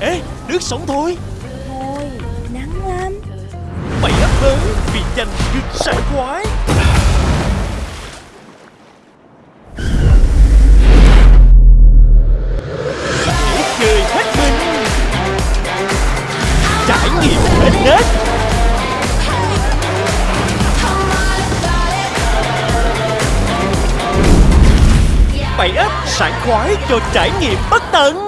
Ê nước sống thôi. Thôi nắng lắm. Bảy ấp mới vì nhanh được sảng khoái. Để chơi hết mình. Trải nghiệm hết nết. Bảy ấp sảng khoái cho trải nghiệm bất tận.